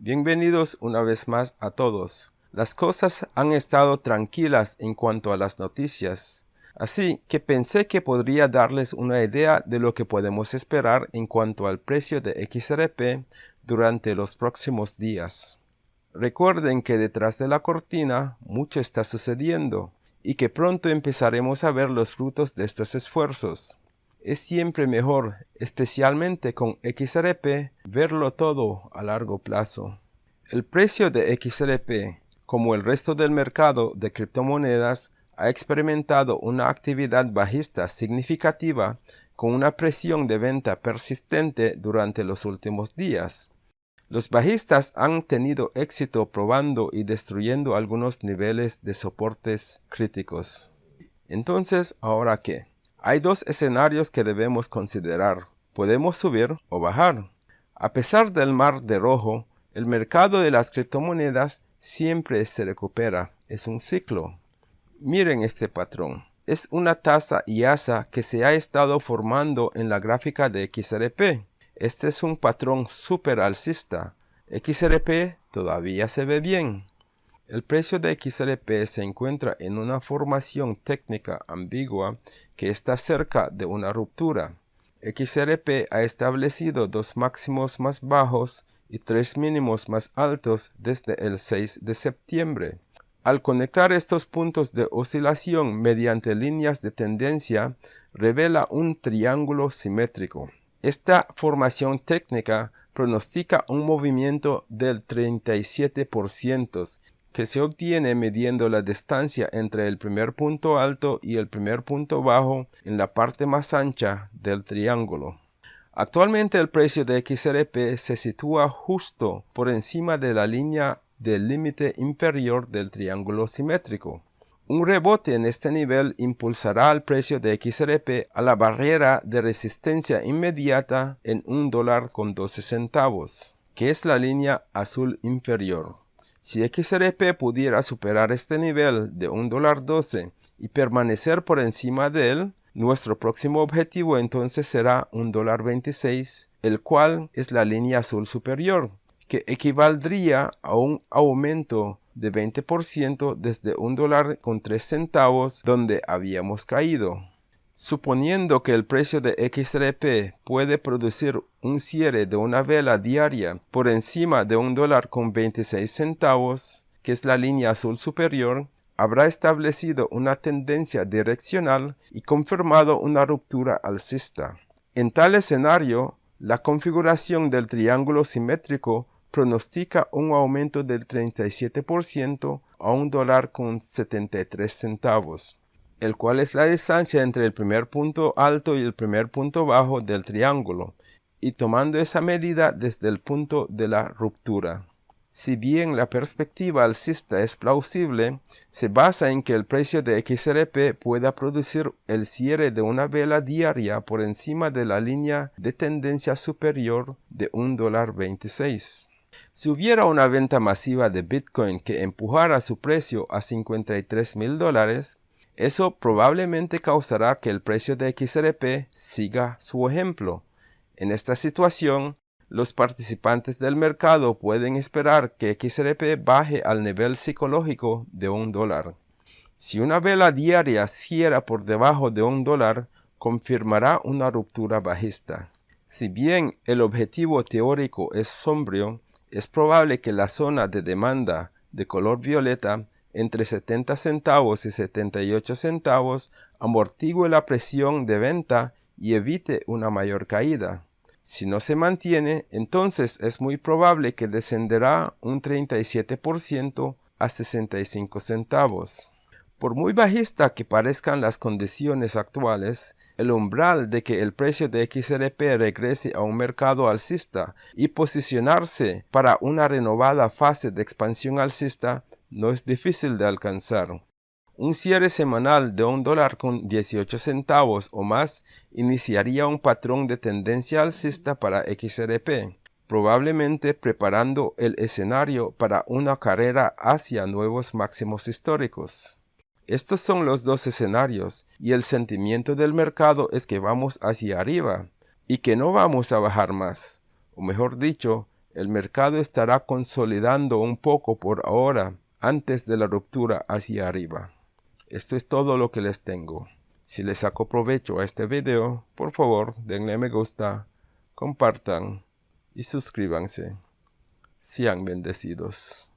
Bienvenidos una vez más a todos. Las cosas han estado tranquilas en cuanto a las noticias, así que pensé que podría darles una idea de lo que podemos esperar en cuanto al precio de XRP durante los próximos días. Recuerden que detrás de la cortina mucho está sucediendo y que pronto empezaremos a ver los frutos de estos esfuerzos. Es siempre mejor, especialmente con XRP, verlo todo a largo plazo. El precio de XRP, como el resto del mercado de criptomonedas, ha experimentado una actividad bajista significativa con una presión de venta persistente durante los últimos días. Los bajistas han tenido éxito probando y destruyendo algunos niveles de soportes críticos. Entonces, ¿ahora qué? Hay dos escenarios que debemos considerar. Podemos subir o bajar. A pesar del mar de rojo, el mercado de las criptomonedas siempre se recupera. Es un ciclo. Miren este patrón. Es una tasa IASA que se ha estado formando en la gráfica de XRP. Este es un patrón super alcista. XRP todavía se ve bien. El precio de XRP se encuentra en una formación técnica ambigua que está cerca de una ruptura. XRP ha establecido dos máximos más bajos y tres mínimos más altos desde el 6 de septiembre. Al conectar estos puntos de oscilación mediante líneas de tendencia, revela un triángulo simétrico. Esta formación técnica pronostica un movimiento del 37% que se obtiene midiendo la distancia entre el primer punto alto y el primer punto bajo en la parte más ancha del triángulo. Actualmente el precio de XRP se sitúa justo por encima de la línea del límite inferior del triángulo simétrico. Un rebote en este nivel impulsará el precio de XRP a la barrera de resistencia inmediata en un dólar con 12 centavos, que es la línea azul inferior. Si XRP pudiera superar este nivel de $1.12 y permanecer por encima de él, nuestro próximo objetivo entonces será $1.26, el cual es la línea azul superior, que equivaldría a un aumento de 20% desde un dólar con 3 centavos donde habíamos caído. Suponiendo que el precio de XRP puede producir un cierre de una vela diaria por encima de un dólar con 26 centavos, que es la línea azul superior, habrá establecido una tendencia direccional y confirmado una ruptura alcista. En tal escenario, la configuración del triángulo simétrico pronostica un aumento del 37% a un dólar con 73 centavos el cual es la distancia entre el primer punto alto y el primer punto bajo del triángulo, y tomando esa medida desde el punto de la ruptura. Si bien la perspectiva alcista es plausible, se basa en que el precio de XRP pueda producir el cierre de una vela diaria por encima de la línea de tendencia superior de $1.26. Si hubiera una venta masiva de Bitcoin que empujara su precio a 53 mil dólares, eso probablemente causará que el precio de XRP siga su ejemplo. En esta situación, los participantes del mercado pueden esperar que XRP baje al nivel psicológico de un dólar. Si una vela diaria cierra por debajo de un dólar, confirmará una ruptura bajista. Si bien el objetivo teórico es sombrío, es probable que la zona de demanda de color violeta entre 70 centavos y 78 centavos amortigue la presión de venta y evite una mayor caída. Si no se mantiene, entonces es muy probable que descenderá un 37% a 65 centavos. Por muy bajista que parezcan las condiciones actuales, el umbral de que el precio de XRP regrese a un mercado alcista y posicionarse para una renovada fase de expansión alcista no es difícil de alcanzar. Un cierre semanal de un dólar con 18 centavos o más iniciaría un patrón de tendencia alcista para XRP, probablemente preparando el escenario para una carrera hacia nuevos máximos históricos. Estos son los dos escenarios y el sentimiento del mercado es que vamos hacia arriba y que no vamos a bajar más, o mejor dicho, El mercado estará consolidando un poco por ahora antes de la ruptura hacia arriba. Esto es todo lo que les tengo. Si les saco provecho a este video, por favor denle me gusta, compartan y suscríbanse. Sean bendecidos.